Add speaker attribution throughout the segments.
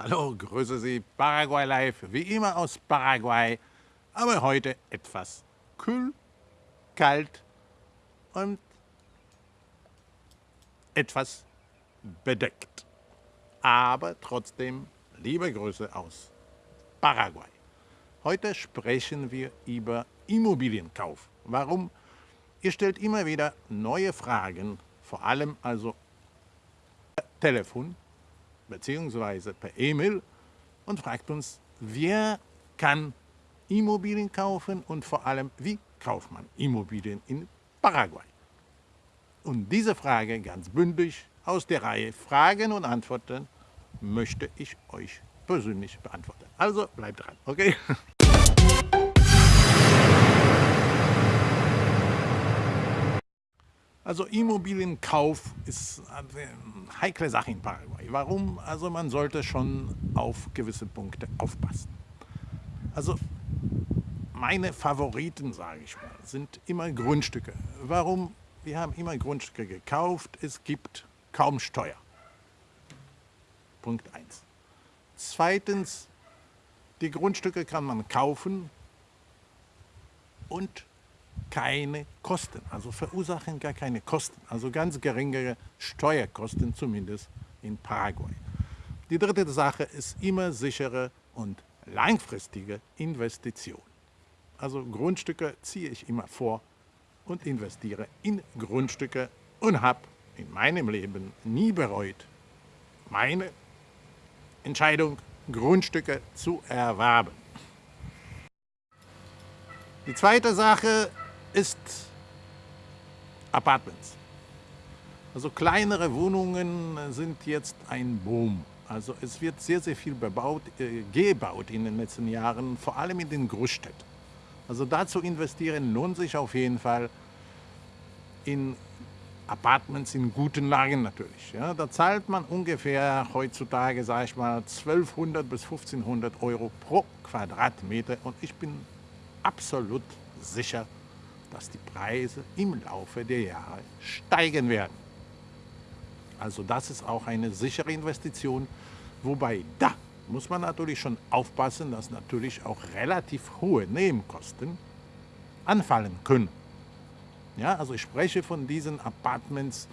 Speaker 1: Hallo, grüße Sie, Paraguay Live, wie immer aus Paraguay, aber heute etwas kühl, kalt und etwas bedeckt. Aber trotzdem liebe Grüße aus Paraguay. Heute sprechen wir über Immobilienkauf. Warum? Ihr stellt immer wieder neue Fragen, vor allem also Telefon bzw. per E-Mail und fragt uns, wer kann Immobilien kaufen und vor allem, wie kauft man Immobilien in Paraguay? Und diese Frage ganz bündig aus der Reihe Fragen und Antworten möchte ich euch persönlich beantworten. Also bleibt dran, okay? Also Immobilienkauf ist eine heikle Sache in Paraguay. Warum? Also man sollte schon auf gewisse Punkte aufpassen. Also meine Favoriten, sage ich mal, sind immer Grundstücke. Warum? Wir haben immer Grundstücke gekauft, es gibt kaum Steuer. Punkt 1. Zweitens, die Grundstücke kann man kaufen und keine Kosten, also verursachen gar keine Kosten, also ganz geringere Steuerkosten zumindest in Paraguay. Die dritte Sache ist immer sichere und langfristige Investition. Also Grundstücke ziehe ich immer vor und investiere in Grundstücke und habe in meinem Leben nie bereut, meine Entscheidung, Grundstücke zu erwerben. Die zweite Sache ist Apartments. Also kleinere Wohnungen sind jetzt ein Boom. Also es wird sehr, sehr viel bebaut, äh, gebaut in den letzten Jahren, vor allem in den Großstädten. Also dazu investieren lohnt sich auf jeden Fall in Apartments in guten Lagen natürlich. Ja, da zahlt man ungefähr heutzutage, sage ich mal, 1200 bis 1500 Euro pro Quadratmeter und ich bin absolut sicher, dass die Preise im Laufe der Jahre steigen werden. Also das ist auch eine sichere Investition, wobei da muss man natürlich schon aufpassen, dass natürlich auch relativ hohe Nebenkosten anfallen können. Ja, also ich spreche von diesen Apartments,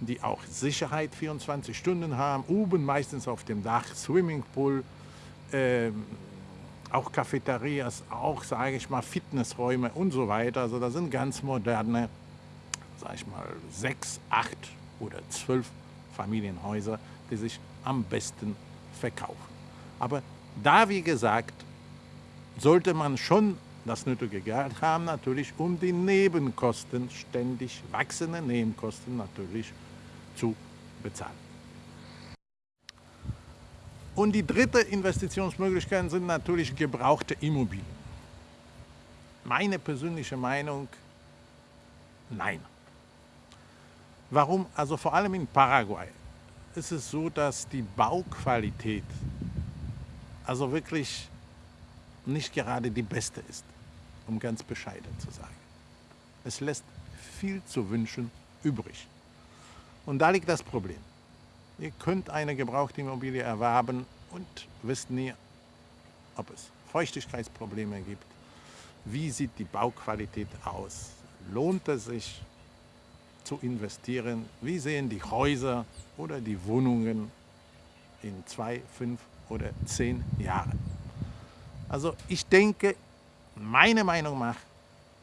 Speaker 1: die auch Sicherheit 24 Stunden haben, oben meistens auf dem Dach, Swimmingpool, ähm, auch Cafeterias, auch, sage ich mal, Fitnessräume und so weiter. Also da sind ganz moderne, sage ich mal, sechs, acht oder zwölf Familienhäuser, die sich am besten verkaufen. Aber da, wie gesagt, sollte man schon das nötige Geld haben, natürlich, um die Nebenkosten, ständig wachsende Nebenkosten natürlich zu bezahlen. Und die dritte Investitionsmöglichkeit sind natürlich gebrauchte Immobilien. Meine persönliche Meinung, nein. Warum? Also vor allem in Paraguay ist es so, dass die Bauqualität also wirklich nicht gerade die beste ist, um ganz bescheiden zu sagen. Es lässt viel zu wünschen übrig. Und da liegt das Problem. Ihr könnt eine gebrauchte Immobilie erwerben und wisst nie, ob es Feuchtigkeitsprobleme gibt. Wie sieht die Bauqualität aus? Lohnt es sich zu investieren? Wie sehen die Häuser oder die Wohnungen in zwei, fünf oder zehn Jahren? Also ich denke, meine Meinung nach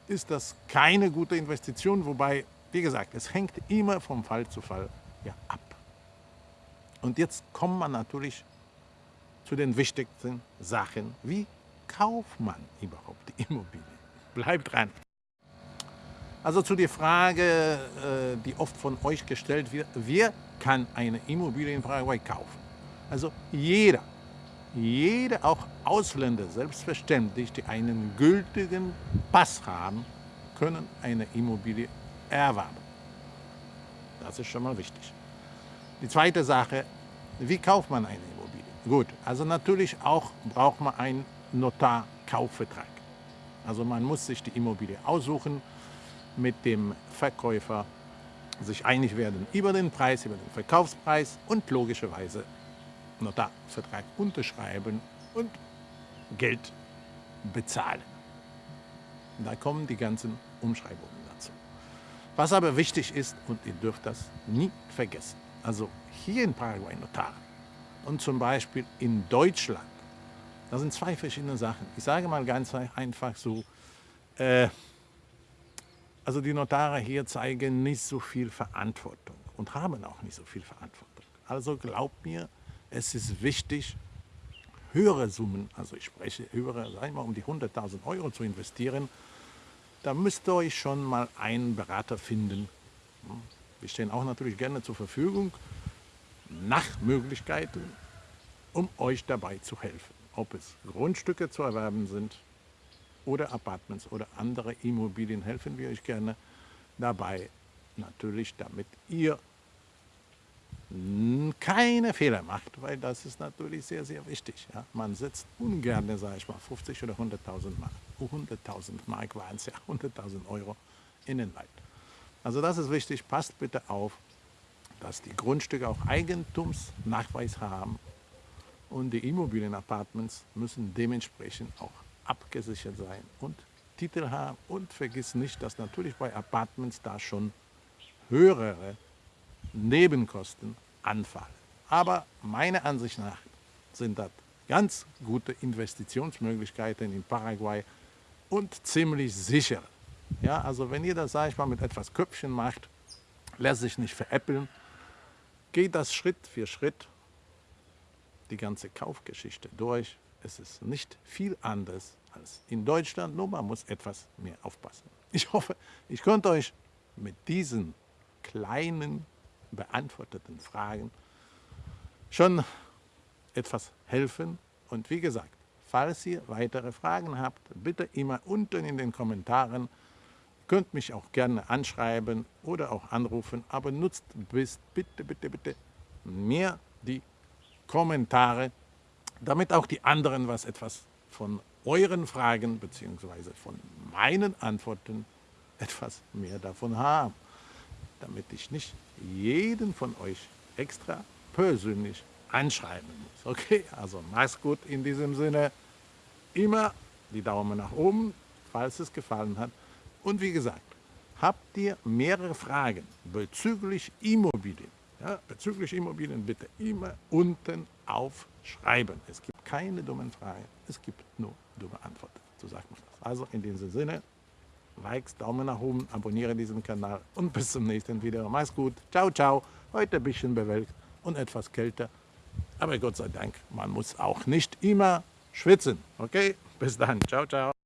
Speaker 1: ist das keine gute Investition, wobei, wie gesagt, es hängt immer vom Fall zu Fall ja, ab. Und jetzt kommt man natürlich zu den wichtigsten Sachen. Wie kauft man überhaupt die Immobilie? Bleibt dran. Also zu der Frage, äh, die oft von euch gestellt wird, wer kann eine Immobilie in Paraguay kaufen? Also jeder, jeder, auch Ausländer selbstverständlich, die einen gültigen Pass haben, können eine Immobilie erwerben. Das ist schon mal wichtig. Die zweite Sache, wie kauft man eine Immobilie? Gut, also natürlich auch braucht man einen Notarkaufvertrag. Also man muss sich die Immobilie aussuchen, mit dem Verkäufer sich einig werden über den Preis, über den Verkaufspreis und logischerweise Notarvertrag unterschreiben und Geld bezahlen. Da kommen die ganzen Umschreibungen dazu. Was aber wichtig ist, und ihr dürft das nie vergessen, also hier in Paraguay Notar und zum Beispiel in Deutschland, das sind zwei verschiedene Sachen. Ich sage mal ganz einfach so, äh, also die Notare hier zeigen nicht so viel Verantwortung und haben auch nicht so viel Verantwortung. Also glaubt mir, es ist wichtig, höhere Summen, also ich spreche höhere, sagen wir um die 100.000 Euro zu investieren, da müsst ihr euch schon mal einen Berater finden. Wir stehen auch natürlich gerne zur Verfügung, nach Möglichkeiten, um euch dabei zu helfen. Ob es Grundstücke zu erwerben sind oder Apartments oder andere Immobilien, helfen wir euch gerne dabei. Natürlich, damit ihr keine Fehler macht, weil das ist natürlich sehr, sehr wichtig. Ja? Man setzt ungern, sage ich mal, 50 oder 100.000 Mark, 100.000 Mark waren es ja, 100.000 Euro in den Wald. Also das ist wichtig, passt bitte auf, dass die Grundstücke auch Eigentumsnachweis haben und die Immobilienapartments müssen dementsprechend auch abgesichert sein und Titel haben und vergiss nicht, dass natürlich bei Apartments da schon höhere Nebenkosten anfallen. Aber meiner Ansicht nach sind das ganz gute Investitionsmöglichkeiten in Paraguay und ziemlich sicher. Ja, also wenn ihr das, sage ich mal, mit etwas Köpfchen macht, lässt sich nicht veräppeln, geht das Schritt für Schritt die ganze Kaufgeschichte durch. Es ist nicht viel anders als in Deutschland, nur man muss etwas mehr aufpassen. Ich hoffe, ich konnte euch mit diesen kleinen beantworteten Fragen schon etwas helfen. Und wie gesagt, falls ihr weitere Fragen habt, bitte immer unten in den Kommentaren. Könnt mich auch gerne anschreiben oder auch anrufen, aber nutzt bis, bitte, bitte, bitte mehr die Kommentare, damit auch die anderen was etwas von euren Fragen bzw. von meinen Antworten etwas mehr davon haben damit ich nicht jeden von euch extra persönlich anschreiben muss. Okay, also mach's gut in diesem Sinne. Immer die Daumen nach oben, falls es gefallen hat. Und wie gesagt, habt ihr mehrere Fragen bezüglich Immobilien, ja, bezüglich Immobilien bitte immer unten aufschreiben. Es gibt keine dummen Fragen, es gibt nur dumme Antworten. So sagt man das. Also in diesem Sinne, Likes, Daumen nach oben, abonniere diesen Kanal und bis zum nächsten Video. Mach's gut. Ciao, ciao. Heute ein bisschen bewölkt und etwas kälter. Aber Gott sei Dank, man muss auch nicht immer schwitzen. Okay? Bis dann. Ciao, ciao.